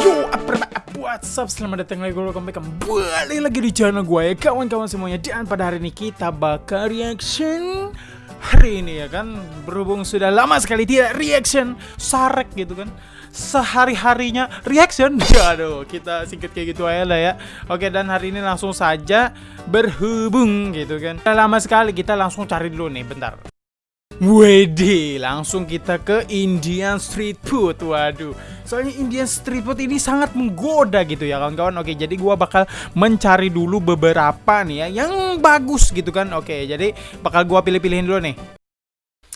Yo, apa what's up? Selamat datang lagi, welcome back kembali lagi di channel gue ya kawan-kawan semuanya. Dan pada hari ini kita bakal reaction Hari ini ya kan, berhubung sudah lama sekali tidak reaction Sarek gitu kan? Sehari-harinya reaction. Aduh, kita singkat kayak gitu aja lah ya. Oke, dan hari ini langsung saja berhubung gitu kan? Sudah lama sekali, kita langsung cari dulu nih, bentar Wede, langsung kita ke Indian Street Food. Waduh, soalnya Indian Street Food ini sangat menggoda gitu ya kawan-kawan. Oke, jadi gua bakal mencari dulu beberapa nih ya yang bagus gitu kan. Oke, jadi bakal gua pilih-pilihin dulu nih.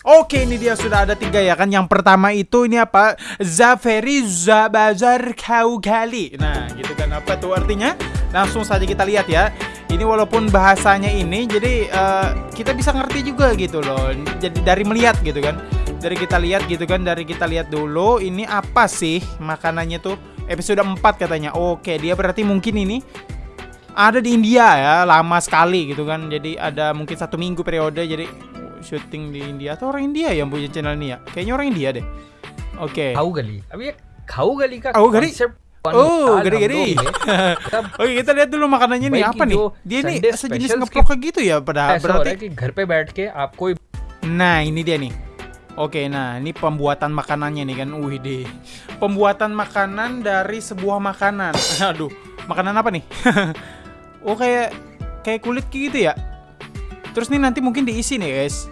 Oke, ini dia sudah ada tiga ya kan. Yang pertama itu ini apa? Zaferi Zabazar Kaugali. Nah, gitu kan apa tuh artinya? Langsung saja kita lihat ya ini walaupun bahasanya ini jadi uh, kita bisa ngerti juga gitu loh jadi dari melihat gitu kan dari kita lihat gitu kan dari kita lihat dulu ini apa sih makanannya tuh episode 4 katanya oke dia berarti mungkin ini ada di India ya lama sekali gitu kan jadi ada mungkin satu minggu periode jadi syuting di India atau orang India yang punya channel ini ya kayaknya orang India deh oke okay. Kau gali abis kau gali kak kau gali Oh, gede-gede. Oke, kita lihat dulu makanannya nih apa nih? Dia ini sejenis ngeplok kayak gitu ya pada berarti. घर पे बैठ के आपको Nah, ini dia nih. Oke, nah ini pembuatan makanannya nih kan. Wih deh. Pembuatan makanan dari sebuah makanan. Aduh, makanan apa nih? oh, kayak kayak kulit gitu ya. Terus nih nanti mungkin diisi nih, guys.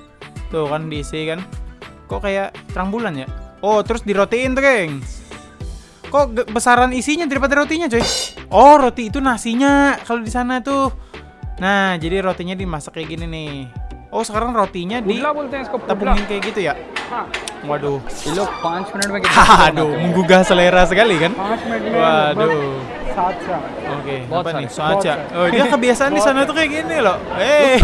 Tuh kan diisi kan. Kok kayak terang bulan ya? Oh, terus dirotiin tuh, gengs. Kok besaran isinya daripada rotinya, coy? Oh, roti itu nasinya kalau di sana tuh. Nah, jadi rotinya dimasak kayak gini nih. Oh, sekarang rotinya di tabungin kayak gitu ya? Waduh. Aduh, menggugah selera sekali kan? Waduh Oke, apa nih? Soaca. Oh, dia kebiasaan di sana tuh kayak gini loh. Eh,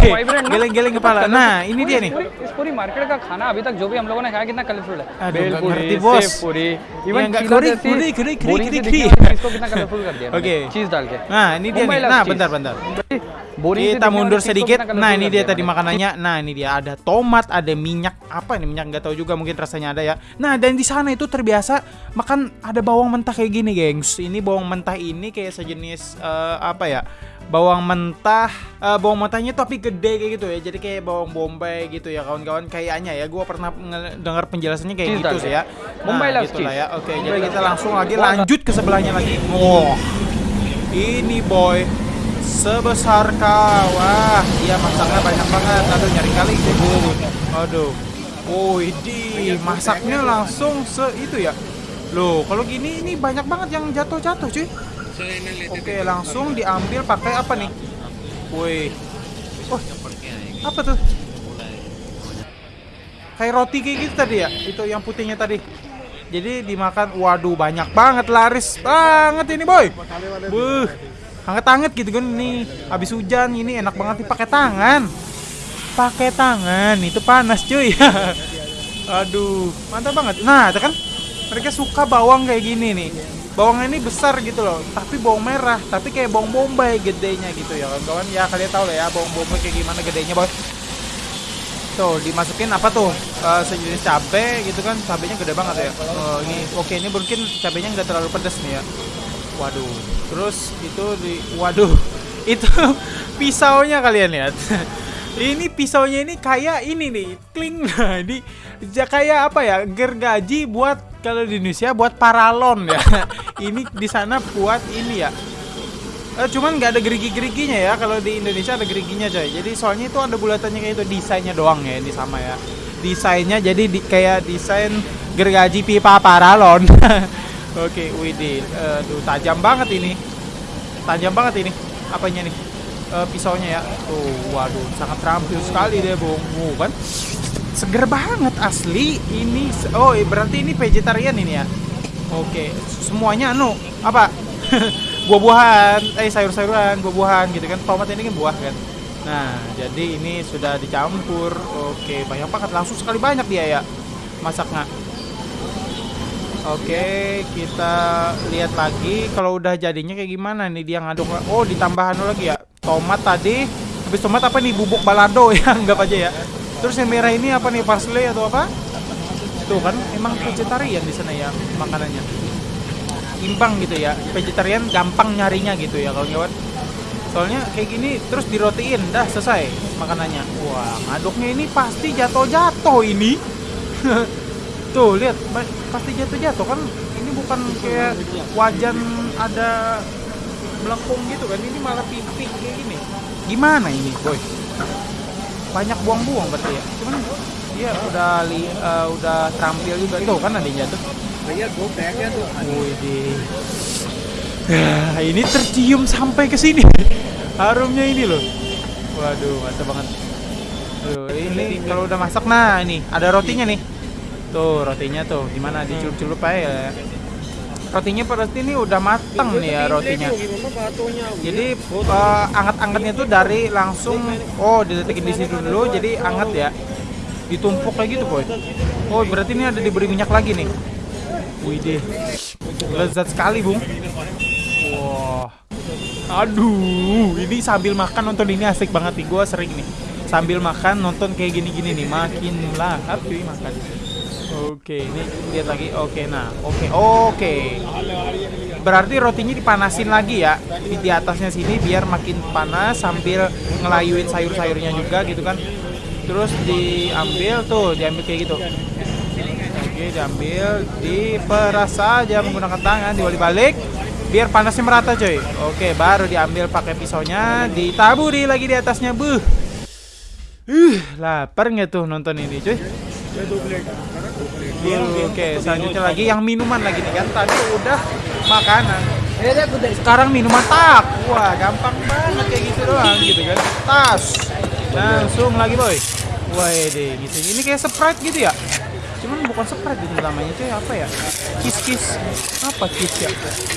geleng-geleng kepala. Nah, ini dia nih. इस पूरी मार्केट का खाना अभी तक जो भी हम लोगों ने खाया कितना कलरफुल है बेलपूरी पूरी इवन पूरी पूरी पूरी पूरी इसको कितना कलरफुल कर दिया ओके चीज डाल के nah ini dia nih nah bentar bentar kita mundur sedikit. nah ini dia tadi makanannya. Nah ini dia. Ada tomat ada minyak. Apa ini minyak? Nggak tahu juga mungkin rasanya ada ya. Nah dan di sana itu terbiasa makan ada bawang mentah kayak gini gengs. Ini bawang mentah ini kayak sejenis uh, apa ya? Bawang mentah uh, bawang mentahnya tapi gede kayak gitu ya. Jadi kayak bawang bombay gitu ya kawan-kawan. Kayaknya ya gue pernah dengar penjelasannya kayak gitu sih ya. Nah, bombay gitu lah ya. Oke jadi kita langsung lagi lanjut ke sebelahnya lagi. Wow ini boy sebesar kawah iya masaknya banyak banget aduh nyari kali gitu aduh Woi, di masaknya langsung se itu ya. Loh, kalau gini ini banyak banget yang jatuh-jatuh, cuy. Oke, langsung diambil pakai apa nih? Woi. Oh, apa tuh? Kayak roti kayak gitu tadi ya? Itu yang putihnya tadi. Jadi dimakan, waduh banyak banget laris banget ini boy. Buh, hangat-hangat gitu kan ini. Habis hujan ini enak banget dipakai tangan. Pakai tangan, itu panas cuy. Aduh, mantap banget. Nah, kan mereka suka bawang kayak gini nih bawangnya ini besar gitu loh tapi bawang merah tapi kayak bawang bombay gedenya gitu ya kawan-kawan ya kalian tahu lah ya bawang bombay kayak gimana gedenya bos tuh dimasukin apa tuh uh, sejenis cabe gitu kan cabenya gede banget ya uh, ini oke ini mungkin cabenya nggak terlalu pedas nih ya waduh terus itu di waduh itu pisaunya kalian lihat ini pisaunya ini kayak ini nih kling nah ini kayak apa ya gergaji buat kalau di Indonesia buat paralon ya. ini di sana buat ini ya. Eh, cuman nggak ada gerigi-geriginya ya. Kalau di Indonesia ada geriginya coy. Jadi soalnya itu ada bulatannya kayak itu desainnya doang ya ini sama ya. Desainnya jadi di, kayak desain gergaji pipa paralon. Oke, widih. Aduh, tajam banget ini. Tajam banget ini. Apanya nih? Uh, pisaunya ya. Tuh, waduh, sangat terampil sekali deh, Bung. Uh, kan? seger banget asli ini oh berarti ini vegetarian ini ya oke semuanya anu apa buah-buahan eh sayur-sayuran buah-buahan gitu kan tomat ini kan buah kan nah jadi ini sudah dicampur oke banyak banget langsung sekali banyak dia ya masaknya Oke, kita lihat lagi kalau udah jadinya kayak gimana nih dia ngaduk. Oh, ditambahan lagi ya. Tomat tadi, habis tomat apa nih bubuk balado ya, anggap aja ya. Terus yang merah ini apa nih parsley atau apa? Tuh kan emang vegetarian di sana ya makanannya. imbang gitu ya vegetarian gampang nyarinya gitu ya kawan-kawan soalnya kayak gini terus dirotiin dah selesai makanannya wah ngaduknya ini pasti jatuh-jatuh ini tuh lihat pasti jatuh-jatuh kan? Ini bukan kayak gitu ya. wajan ada melengkung gitu kan? Ini malah pipi kayak gini. Gimana ini? Boy banyak buang-buang berarti ya? Cuman dia udah li, uh, udah terampil juga. Itu kan ada yang jatuh. Iya, Gue kayaknya tuh. Wih, nah, ini tercium sampai ke sini. Harumnya ini loh. Waduh mantap banget. Aduh, ini kalau udah masak nah ini. Ada rotinya nih. Tuh, rotinya tuh gimana dicelup-celup aja ya. Rotinya pasti ini udah mateng nih ya rotinya. Jadi eh, anget-angetnya tuh dari langsung oh diletikin di situ dulu jadi anget ya. Ditumpuk kayak gitu, boy. Oh, berarti ini ada diberi minyak lagi nih. Widih. Lezat sekali, Bung. Wah. Aduh, ini sambil makan nonton ini asik banget nih. Gua sering nih. Sambil makan nonton kayak gini-gini nih, makin lahap cuy makan. Oke, ini lihat lagi. Oke, nah, oke, oke. Berarti rotinya dipanasin lagi ya di, di atasnya sini biar makin panas sambil ngelayuin sayur-sayurnya juga gitu kan. Terus diambil tuh, diambil kayak gitu. Oke, diambil, diperas saja menggunakan tangan, diwali-balik biar panasnya merata, coy. Oke, baru diambil pakai pisaunya, ditaburi lagi di atasnya, buh. Uh, lapar nggak tuh nonton ini, cuy? Oke, selanjutnya lagi yang minuman lagi nih kan. Tadi udah makanan. Sekarang minuman tak. Wah, gampang banget kayak gitu doang gitu kan. Tas. Langsung lagi, boy. Wah, deh gitu. Ini kayak Sprite gitu ya. Cuman bukan Sprite itu namanya cuy, apa ya? Kiss-kiss. Apa kiss ya?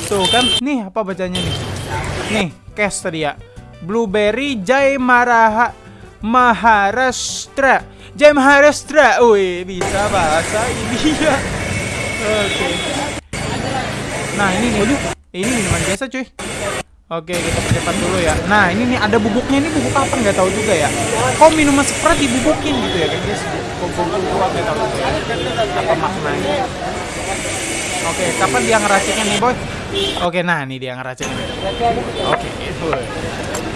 Tuh kan, nih apa bacanya nih? Nih, cash tadi ya. Blueberry Jai Maraha Maharashtra. Jai Maharashtra. Wih, bisa bahasa India. Oke. Nah, ini nih. Ini minuman biasa cuy. Oke, kita percepat dulu ya. Nah, ini nih ada bubuknya. Ini bubuk apa nggak tahu juga ya. Kok minuman Sprite dibubukin gitu ya guys? Kok bubuk gua nggak tahu juga. Apa maknanya? Oke, kapan dia ngeraciknya nih, boy? Oke, nah ini dia ngeraciknya. Oke, boy.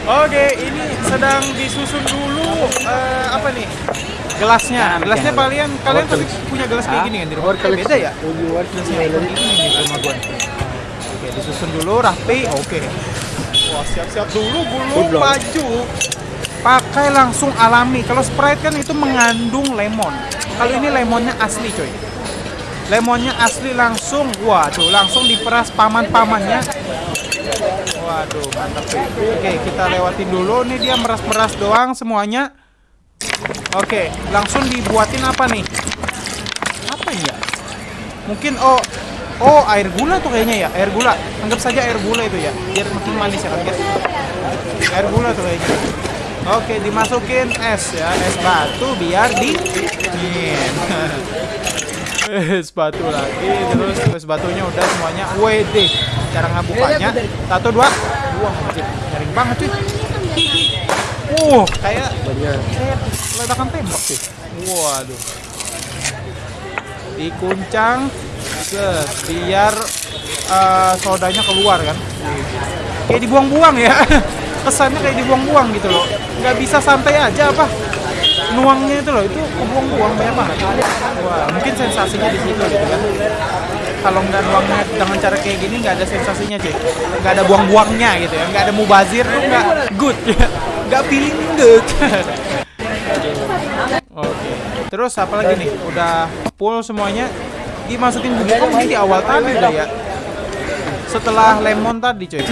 Oke, ini sedang disusun dulu eh, apa nih? Gelasnya. Gelasnya kalian kalian pasti punya gelas kayak gini kan di rumah. Eh, beda ya? Gelasnya kayak gini di rumah gua. Oke, disusun dulu rapi. Oke. Wah, siap-siap dulu belum maju. Pakai langsung alami. Kalau Sprite kan itu mengandung lemon. Kalau ini lemonnya asli, coy. Lemonnya asli langsung. Waduh, langsung diperas paman-pamannya. Waduh, mantap. Oke, kita lewatin dulu. Nih dia meras-meras doang semuanya. Oke, langsung dibuatin apa nih? Apa ya? Mungkin oh Oh, air gula tuh kayaknya ya, air gula. Anggap saja air gula itu ya, biar makin manis ya kan guys. Air gula tuh kayaknya. Oke, dimasukin es ya, es batu biar dingin. es batu lagi, terus es batunya udah semuanya. WD. Cara ngabukanya. Satu dua. Anjir. Garing banget cuy. Uh, kayak kayak ledakan tembak sih. Waduh. Dikuncang set biar eh, sodanya keluar kan. Kayak dibuang-buang ya. Kesannya kayak dibuang-buang gitu loh. Nggak bisa santai aja apa? Nuangnya itu loh, itu kebuang-buang banyak banget. Wah, mungkin sensasinya di situ gitu kan. Kalau nggak nuangnya dengan cara kayak gini nggak ada sensasinya cuy. Nggak ada buang-buangnya gitu ya. Nggak ada mubazir tuh nggak good ya. Nggak feeling good. Oke. Terus apa lagi nih? Udah full semuanya. Dimasukin bubuk ini di awal tadi udah ya. Setelah lemon tadi coy.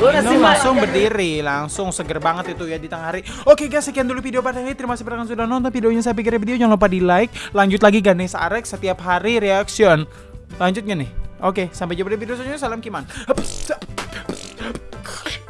Ini langsung berdiri, langsung seger banget itu ya di tengah hari. Oke guys, sekian dulu video pada ini. Terima kasih banyak sudah nonton videonya. Saya pikir video jangan lupa di like. Lanjut lagi Ganes Arek setiap hari reaction. Lanjutnya nih. Oke, sampai jumpa di video selanjutnya. Salam Kiman. Hapus.